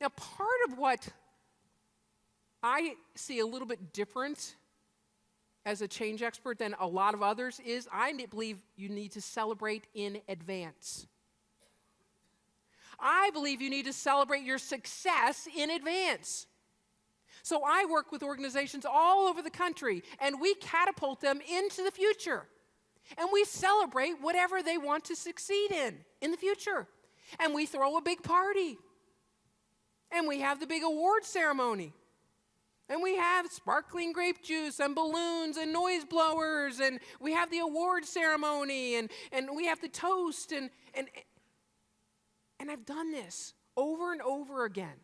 Now, part of what I see a little bit different as a change expert than a lot of others is I believe you need to celebrate in advance. I believe you need to celebrate your success in advance. So I work with organizations all over the country and we catapult them into the future. And we celebrate whatever they want to succeed in in the future. And we throw a big party. And we have the big award ceremony. And we have sparkling grape juice and balloons and noise blowers, and we have the award ceremony, and, and we have the toast, and, and, and I've done this over and over again.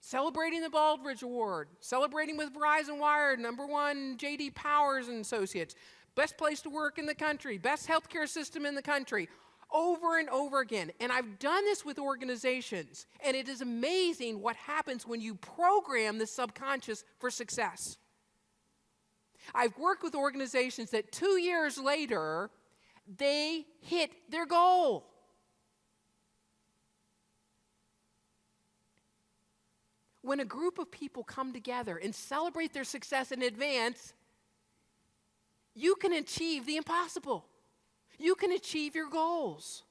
Celebrating the Baldrige Award, celebrating with Verizon Wired, number one JD Powers and Associates, best place to work in the country, best healthcare system in the country, over and over again. And I've done this with organizations, and it is amazing what happens when you program the subconscious for success. I've worked with organizations that two years later, they hit their goal. When a group of people come together and celebrate their success in advance, you can achieve the impossible you can achieve your goals.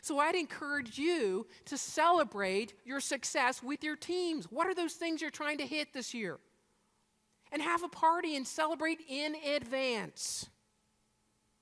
So I'd encourage you to celebrate your success with your teams. What are those things you're trying to hit this year? And have a party and celebrate in advance.